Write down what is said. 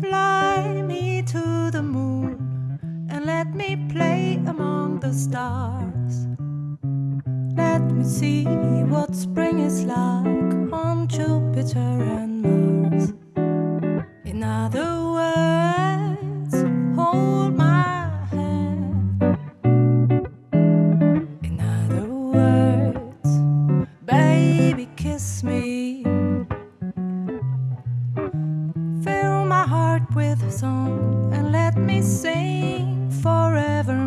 Fly me to the moon and let me play among the stars. Let me see what spring is like on Jupiter and with song and let me sing forevermore.